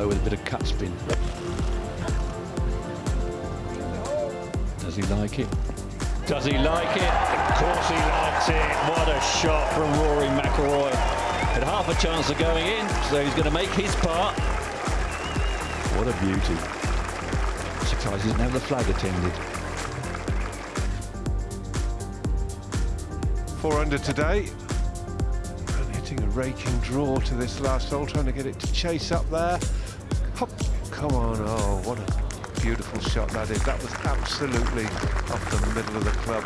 low with a bit of cut spin. Does he like it? Does he like it? Of course he likes it. What a shot from Rory McIlroy. Had half a chance of going in, so he's going to make his part. What a beauty. Surprised he didn't have the flag attended. Four under today. And hitting a raking draw to this last hole, trying to get it to chase up there. Hop. Come on, oh, what a beautiful shot that is. That was absolutely off the middle of the club.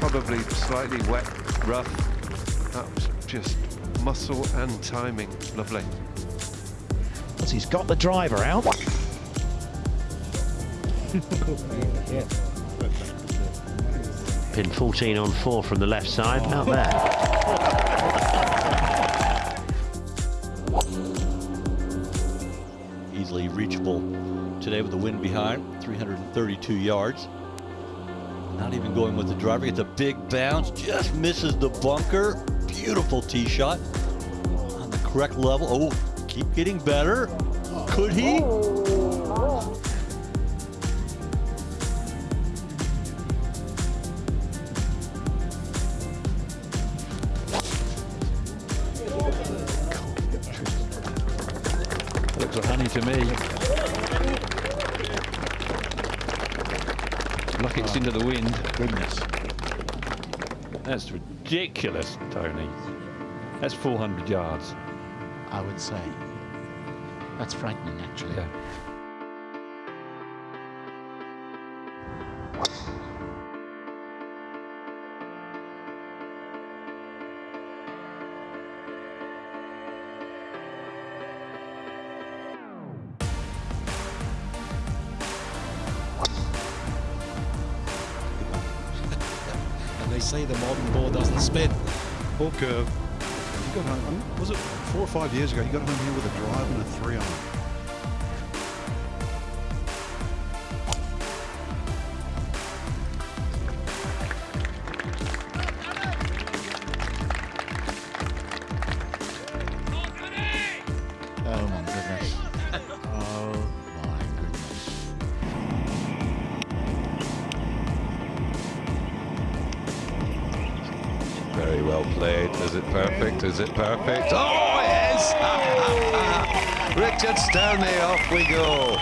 Probably slightly wet, rough. That was just muscle and timing. Lovely. He's got the driver out. Pin 14 on 4 from the left side, out there. Reachable today with the wind behind, 332 yards. Not even going with the driver, gets a big bounce, just misses the bunker. Beautiful tee shot on the correct level. Oh, keep getting better. Could he? To me. Lucky it's into the wind. Goodness. That's ridiculous, Tony. That's 400 yards. I would say. That's frightening, actually. Yeah. Curve. You got home, was it four or five years ago? You got home here with a drive and a three on. Played. Is it perfect? Is it perfect? Oh, yes! Richard Stanley, off we go.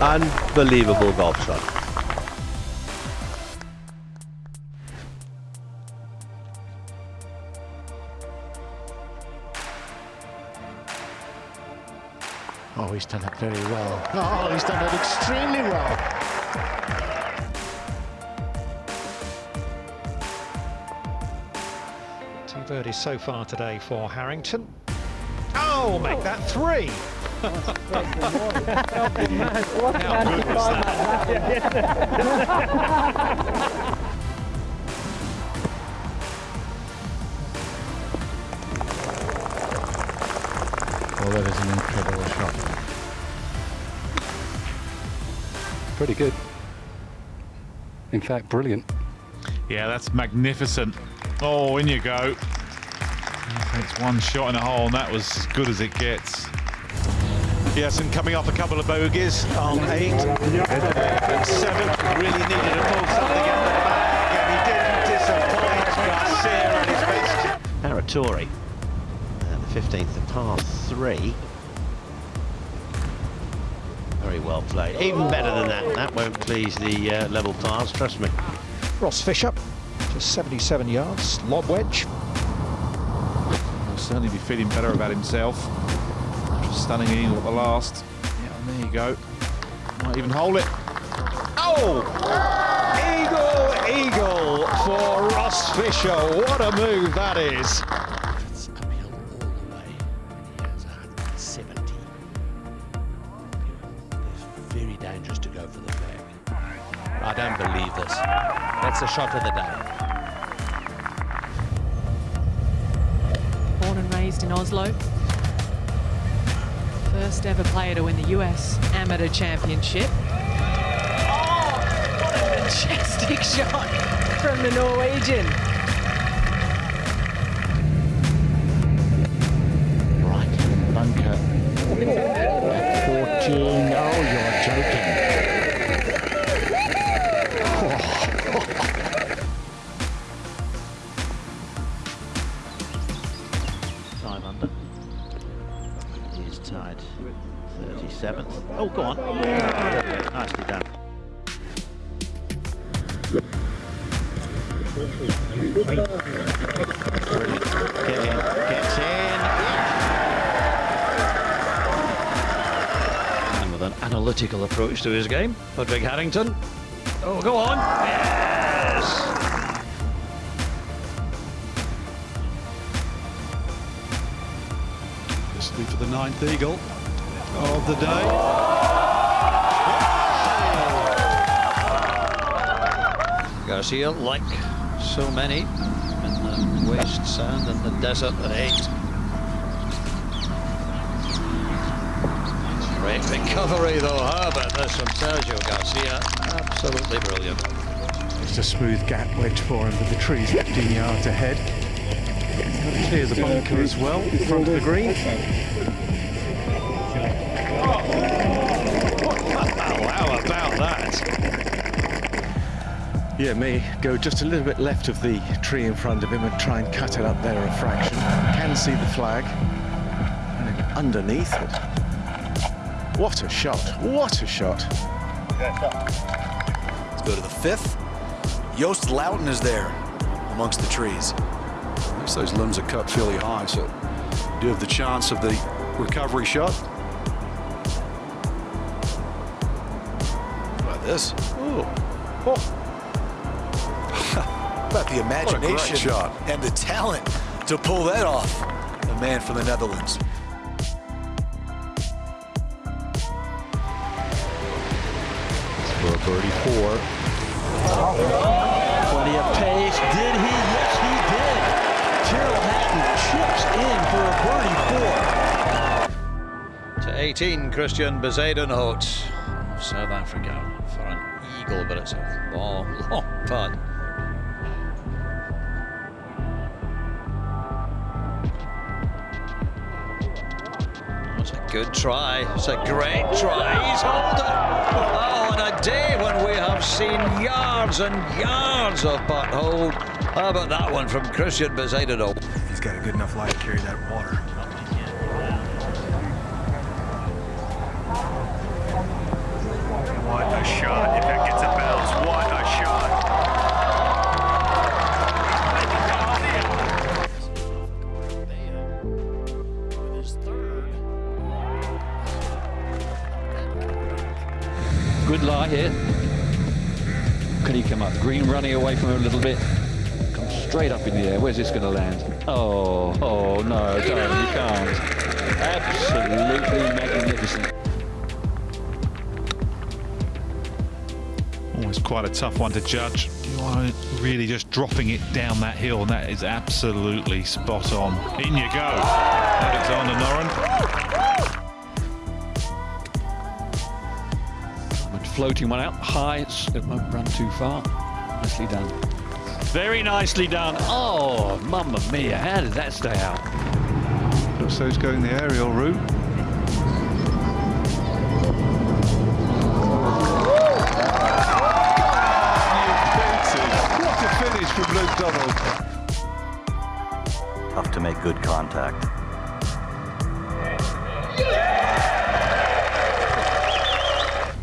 Unbelievable golf shot. He's done it very well. Oh, he's done it extremely well. Two birdies so far today for Harrington. Oh, make that three. Oh, Pretty good. In fact, brilliant. Yeah, that's magnificent. Oh, in you go. It's one shot in a hole, and that was as good as it gets. Yes, and coming off a couple of bogeys on eight and seven, really needed to pull something out of the bag, and he didn't disappoint Garcia and his mates. Paratore, uh, the 15th, the par 3. Well played. Even better than that. That won't please the uh, level pars, trust me. Ross Fisher, just 77 yards, lob wedge. He'll certainly be feeling better about himself. After stunning eagle at the last. Yeah, and there you go. Might even hold it. Oh! Eagle, eagle for Ross Fisher. What a move that is. Shot of the day. Born and raised in Oslo. First ever player to win the US Amateur Championship. Oh, what a majestic shot from the Norwegian. Approach to his game, Padraig Harrington. Oh, go on. Yes! This will be for the ninth eagle of the day. Garcia, like so many in the waste sand and the desert at eight. Great recovery though, Herbert. about this from Sergio Garcia? Absolutely brilliant. Just a smooth gap wedge for him with the trees 15 yards ahead. Got to clear the bunker as well in front of the green. How about that? Yeah, may go just a little bit left of the tree in front of him and try and cut it up there a fraction. Can see the flag. And underneath it. What a shot! What a shot! Let's go to the fifth. Joost Luiten is there amongst the trees. At least those limbs are cut fairly high, so you do have the chance of the recovery shot. How about this? Ooh. Oh, About the What a great imagination shot. and the talent to pull that off. The man from the Netherlands. For a birdie four. Plenty of pace. Did he? Yes, he did. Tyrrell Hatton chips in for a birdie four. To 18, Christian Bezuidenhout of South Africa for an eagle, but it's a long, long putt. Good try. It's a great try. He's hold it. Oh, on a day when we have seen yards and yards of putt hold. How about ah, that one from Christian Bezuidenhout? He's got a good enough lie to carry that water. Straight up in the air. Where's this going to land? Oh, oh no, don't. You can't. Absolutely magnificent. Oh, Always quite a tough one to judge. You are really just dropping it down that hill, and that is absolutely spot on. In you go, Alexander Noren. Floating one out high. It won't run too far. Nicely done. Very nicely done. Oh, mamma mia. How did that stay out? Looks like he's going the aerial route. What a finish from Luke Donald. Tough to make good contact.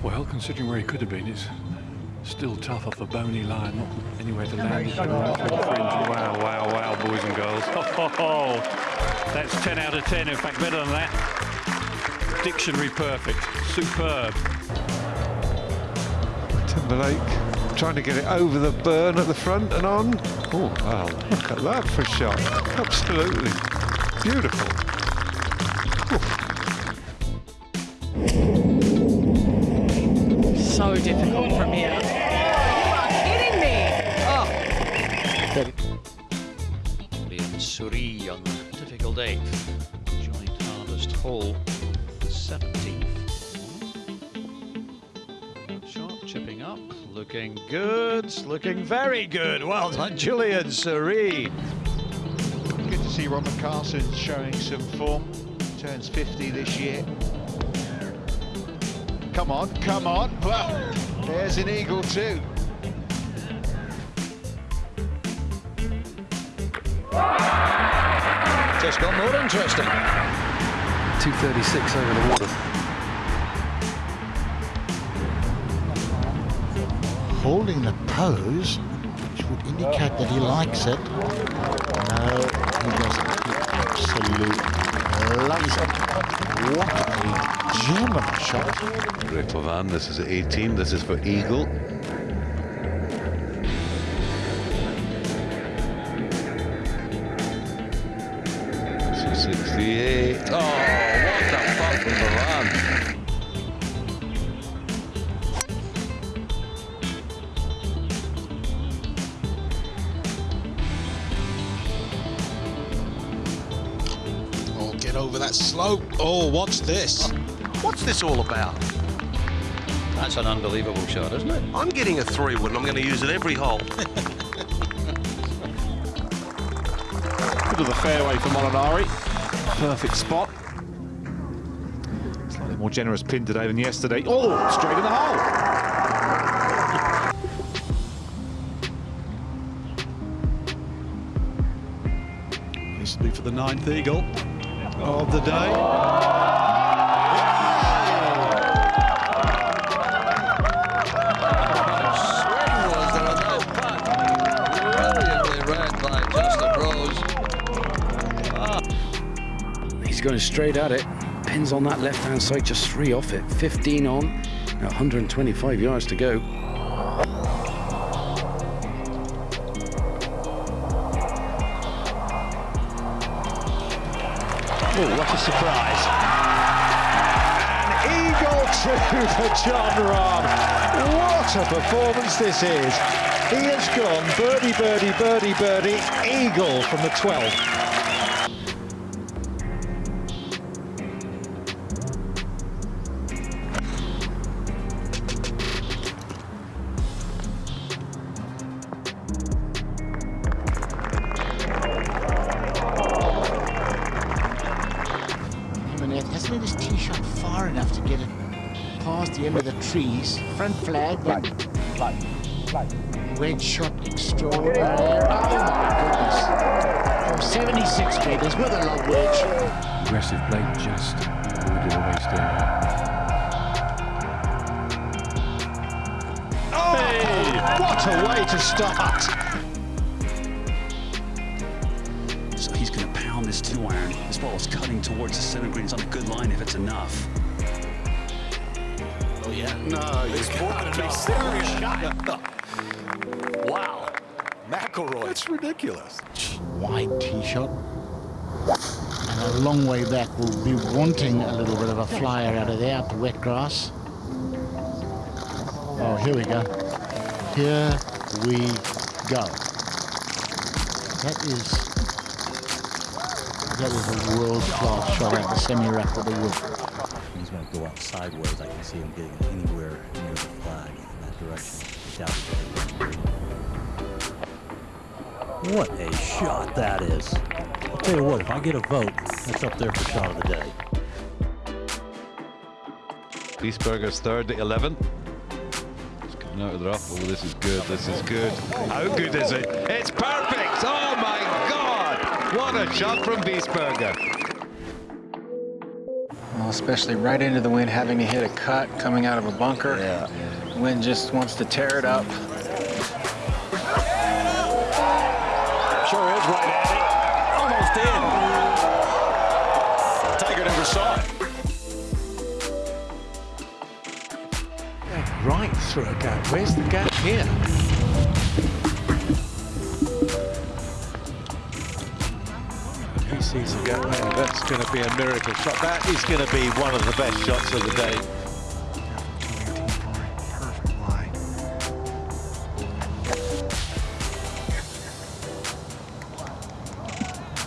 Well, considering where he could have been, it's still tough off a bony line, not anywhere to land. it. Wow, wow, wow, boys and girls. Oh, that's 10 out of 10. In fact, better than that. Dictionary perfect. Superb. Timberlake trying to get it over the burn at the front and on. Oh, wow, look at that for a shot. Absolutely beautiful. So difficult from here. Liam Suri on the difficult eighth. Joint hardest hole. the 17th. Shot chipping up, looking good, looking very good. Well done, Julian Suri. Good to see Ron Carson showing some form. Turns 50 this year. Come on, come on. Well, there's an eagle too. Just got more interesting. 236 over the water. Holding the pose, which would indicate that he likes it. No, he doesn't. He absolutely loves it. What a gem of a shot. Great for Van. This is 18. This is for Eagle. So 68. Oh, what a putt from Van. Oh, get over that slope. Oh, what's this? What's this all about? That's an unbelievable shot, isn't it? I'm getting a three wood and I'm going to use it every hole. Bit of the fairway for Molinari. Perfect spot. Slightly more generous pin today than yesterday. Oh, straight in the hole. This will be for the ninth eagle of the day. Going straight at it. Pins on that left-hand side, just three off it. 15 on, now 125 yards to go. Oh, what a surprise. An eagle two for Jon Rahm. What a performance this is. He has gone birdie, birdie, birdie, birdie, eagle from the 12th. Past the end of the trees. Front flag, but wedge shot extraordinary. Oh my goodness. From 76 metres with a long wedge. Aggressive play, just avoided a waste area. Oh, what a way to start. So he's going to pound this two iron. This ball is cutting towards the center green. It's on a good line if it's enough. Yeah? No, This you gotta could be serious shot. Wow. McIlroy. That's ridiculous. Wide tee shot. And a long way back will be wanting a little bit of a flyer out of there, out the wet grass. Oh, here we go. Here we go. That is that is a world-class shot at the semi-rack with the wood. He's going to go out sideways. I can see him getting anywhere near the flag in that direction. What a shot that is. I'll tell you what, if I get a vote, that's up there for shot of the day. Wiesberger's third, at 11. It's coming out of the rough. Oh, this is good. This is good. How good is it? It's perfect. Oh my God! What a shot from Biesberger. Well, especially right into the wind, having to hit a cut coming out of a bunker. Yeah. Wind just wants to tear it up. Sure is right at it. Almost in. Tiger never saw it. Right through a gap. Where's the gap here? go. Oh, that's going to be a miracle shot. That is going to be one of the best shots of the day.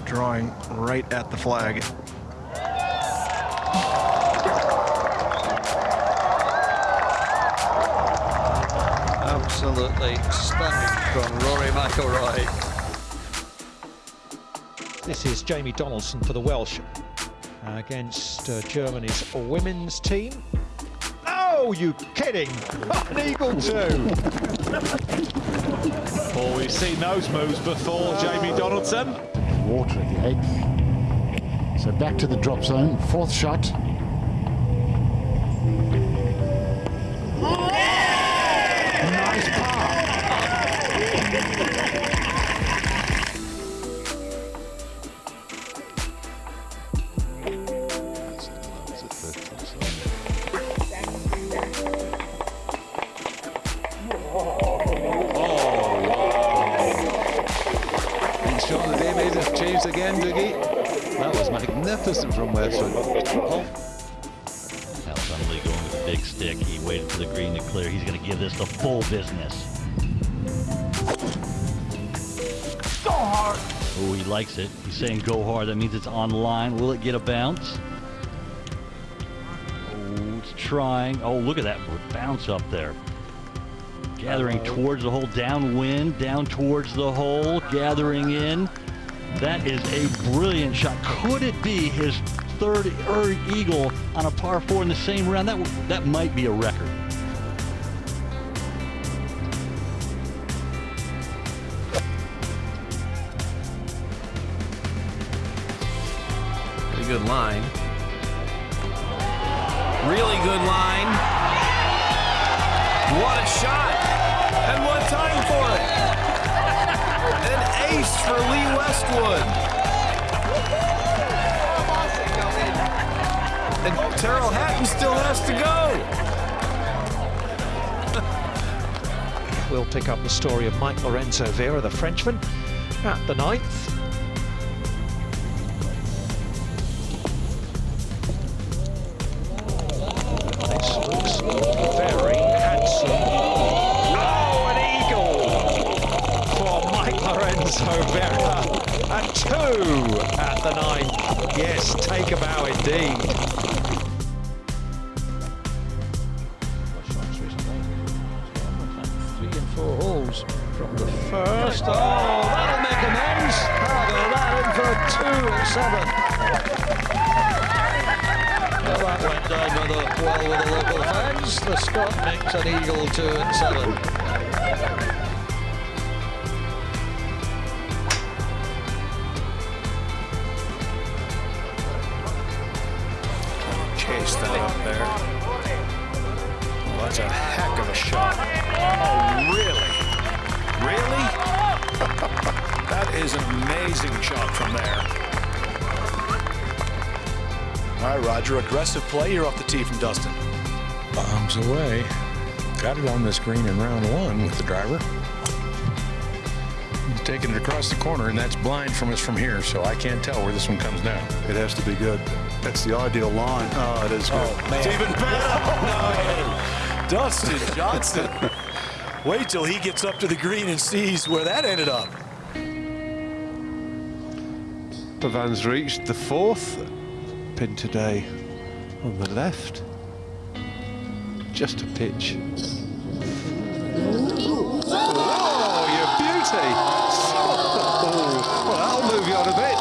Drawing right at the flag. Absolutely stunning from Rory McIlroy. This is Jamie Donaldson for the Welsh uh, against uh, Germany's women's team. Oh, you kidding? An eagle too. Oh, we've seen those moves before, Jamie Donaldson. Water at the eighth. So back to the drop zone. Fourth shot. Likes it. He's saying go hard. That means it's online. Will it get a bounce? Oh, it's trying. Oh, look at that bounce up there. Gathering towards the hole, downwind, down towards the hole, gathering in. That is a brilliant shot. Could it be his third eagle on a par four in the same round? That that might be a record. Lorenzo Vera, the Frenchman, at the ninth. Amazing shot from there. All right, Roger. Aggressive play here off the tee from Dustin. Bombs away. Got it on this green in round one with the driver. He's taking it across the corner, and that's blind from us from here, so I can't tell where this one comes down. It has to be good. That's the ideal line. Oh, it is good. Oh, man. It's even better. No. Dustin Johnson. Wait till he gets up to the green and sees where that ended up. Pavan's reached the fourth pin today on the left. Just a pitch. Oh, you beauty! Oh, well, that'll move you on a bit.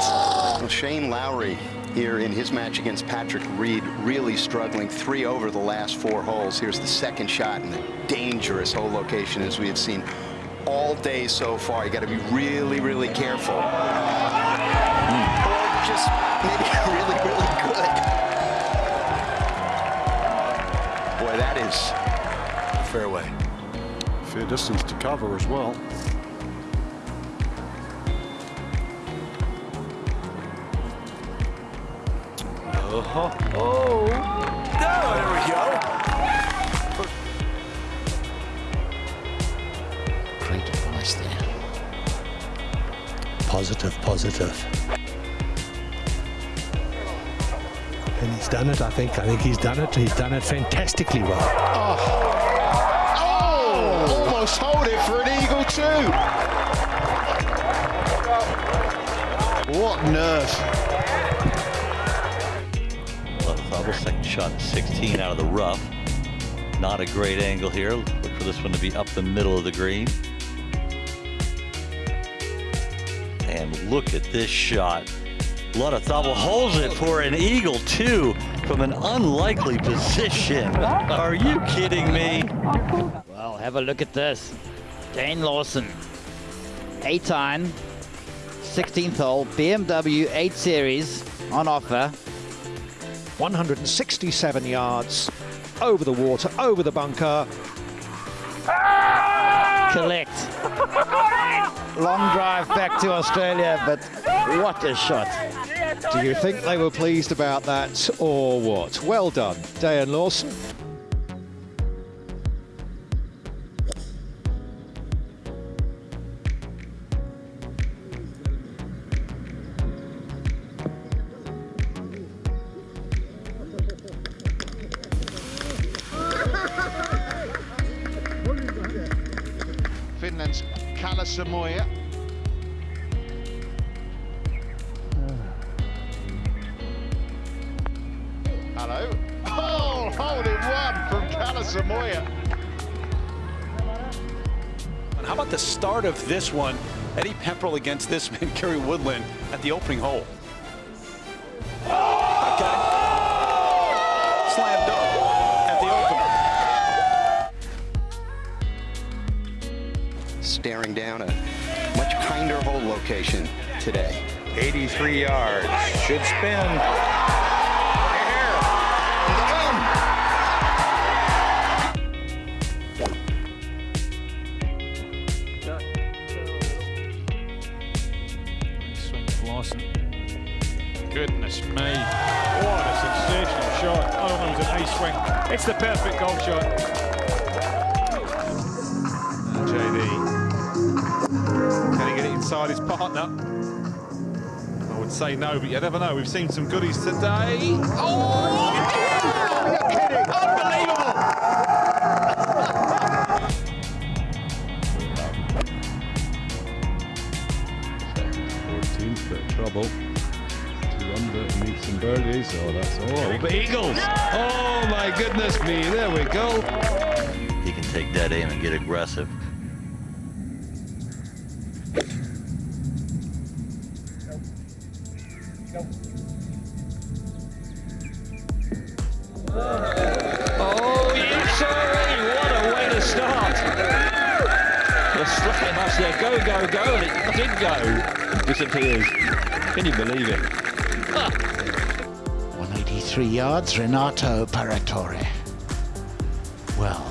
Well, Shane Lowry here in his match against Patrick Reed really struggling three over the last four holes. Here's the second shot in a dangerous hole location as we have seen all day so far. You got to be really, really careful. Or just maybe really, really good. Boy, that is fairway. Fair way. Fair distance to cover as well. Oh, oh. there we go. Great advice there. Positive, positive. And he's done it, I think. I think he's done it. He's done it fantastically well. Oh, oh almost hold it for an eagle too. What nerve. Left bubble, second shot, 16 out of the rough. Not a great angle here. Look for this one to be up the middle of the green. And look at this shot. A lot of thought. Well, holds it for an eagle, too, from an unlikely position. Are you kidding me? Well, have a look at this. Dane Lawson, 8-iron, 16th hole, BMW 8 Series on offer. 167 yards over the water, over the bunker. Collect. Long drive back to Australia, but what a shot. Do you think they were pleased about that or what? Well done, Dayan Lawson. Finland's Kalle Samooja. Kalle Samooja. And how about the start of this one? Eddie Pepperell against this man, Gary Woodland, at the opening hole. Okay. Slam dunk at the opener. Staring down a much kinder hole location today. 83 yards. Should spin. It's the perfect golf shot. And JD. Can he get it inside his partner? I would say no, but you never know. We've seen some goodies today. Oh! You're kidding! Unbelievable! Bit of trouble. Two some birdies. Oh, that's all. Oh, Big Eagles. Oh my goodness me! There we go. He can take that aim and get aggressive. Oh, yes, sir. What a way to start. The slam us there. Go, go, go. And it did go. It disappears. Can you believe it? 183 yards, Renato Paratore. Well,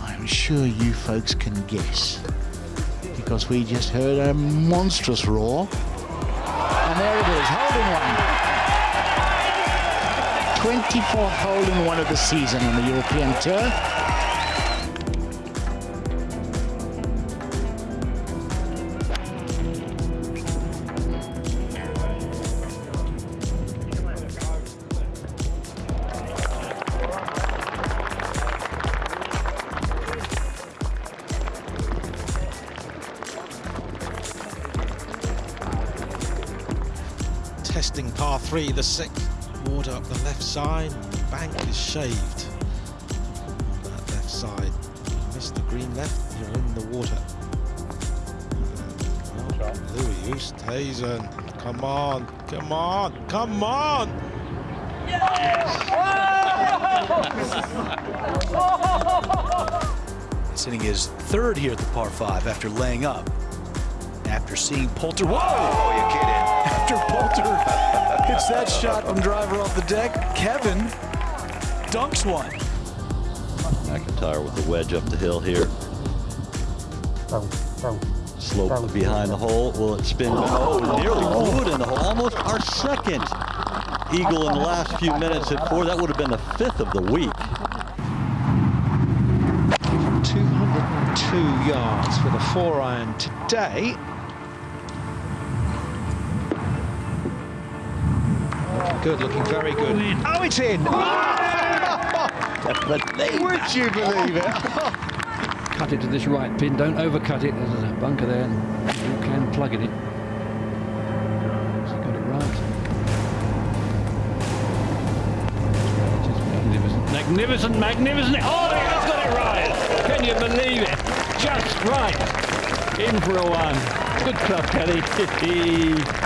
I'm sure you folks can guess. Because we just heard a monstrous roar. And there it is, hole in one. 24th hole in one of the season on the European Tour. Testing par three, the sixth. Water up the left side. The bank is shaved. On that left side. You missed the green left, you're in the water. Oh, Louis Oosthuizen. Come on, come on, come on! Yes! Sitting his third here at the par five after laying up. After seeing Poulter. Whoa! Oh, you kidding? After Poulter hits that shot from driver off the deck, Kevin dunks one. McIntyre with the wedge up the hill here. Slope behind the hole. Will it spin? Oh, nearly blew in the hole. Almost our second eagle in the last few minutes at four. That would have been the fifth of the week. 202 yards for the four iron today. Good, looking very good. Oh, it's in! Oh! Would you believe it? Cut it to this right pin. Don't overcut it. There's a bunker there, and you can plug it in. Got it right. Just magnificent, magnificent, magnificent. Oh, he has got it right. Can you believe it? Just right. In for a one. Good club, Kelly.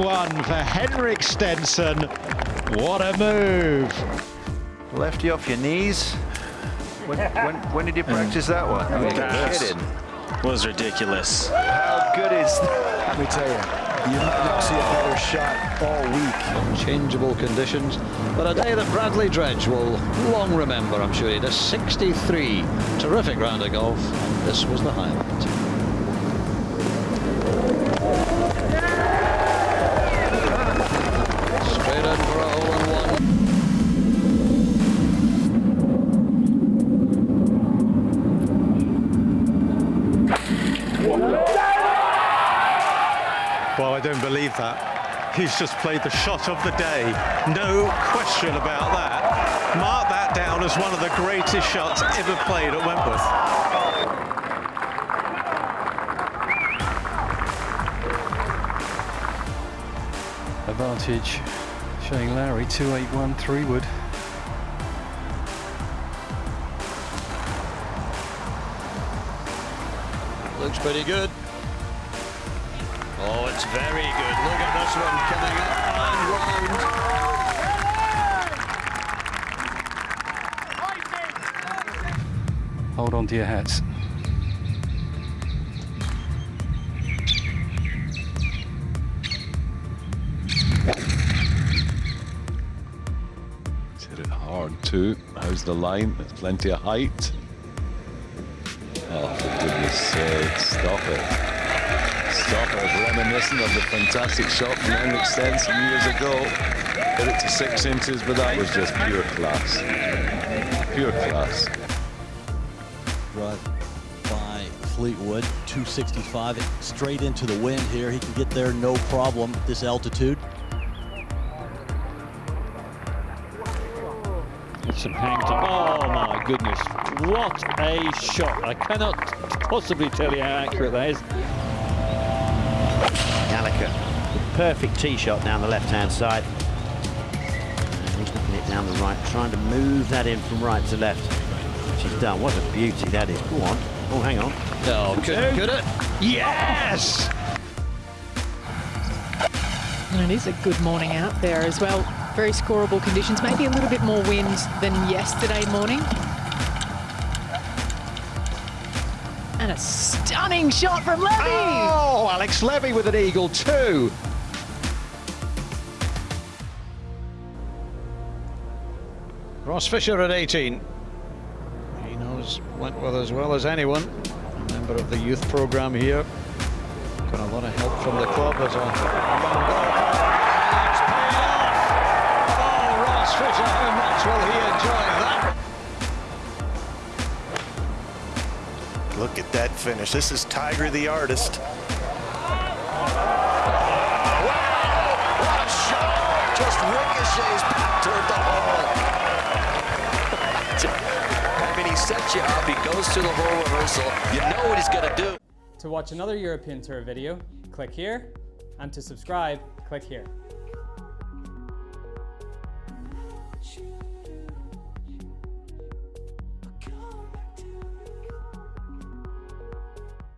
one for Henrik Stenson. What a move! Lefty off your knees. When, when, when did you practice that one? I mean, That kidding. was ridiculous. How good is that? Let me tell you, you might not see a better shot all week. Changeable conditions, but a day that Bradley Dredge will long remember, I'm sure. He does 63. Terrific round of golf, and this was the highlight. Straight in for a hole in one. Well, I don't believe that. He's just played the shot of the day. No question about that. Mark that down as one of the greatest shots ever played at Wentworth. Advantage Shane Lowry 281 three wood. Looks pretty good. It's very good. Look at this one coming up and round. Hold on to your hats. He's hit it hard too. How's the line? There's plenty of height. Oh, for goodness sake, stop it. Stop it. Reminiscent of the fantastic shot from Henrik Stenson years ago. Hit it to six inches, but that was just pure class. Pure class. Right by Fleetwood, 265, straight into the wind here. He can get there no problem at this altitude. It's some hang time. Oh my goodness. What a shot. I cannot possibly tell you how accurate that is. Gallagher, perfect tee shot down the left-hand side. And he's knocking it down the right, trying to move that in from right to left. Which he's done. What a beauty that is. Go on. Oh, hang on. Oh, could, could it? Yes! And it is a good morning out there as well. Very scoreable conditions, maybe a little bit more wind than yesterday morning. And a stunning shot from Levy! Oh, Alex Levy with an eagle too. Ross Fisher at 18. He knows Wentworth as well as anyone. A member of the youth program here. Got a lot of help from the club as off. Oh, Ross Fisher, how much will he enjoy Look at that finish. This is Tiger the artist. What a shot! Just ricochets back toward the hole. I mean, he sets you up. He goes to the hole reversal. You know what he's going to do. To watch another European Tour video, click here, and to subscribe, click here.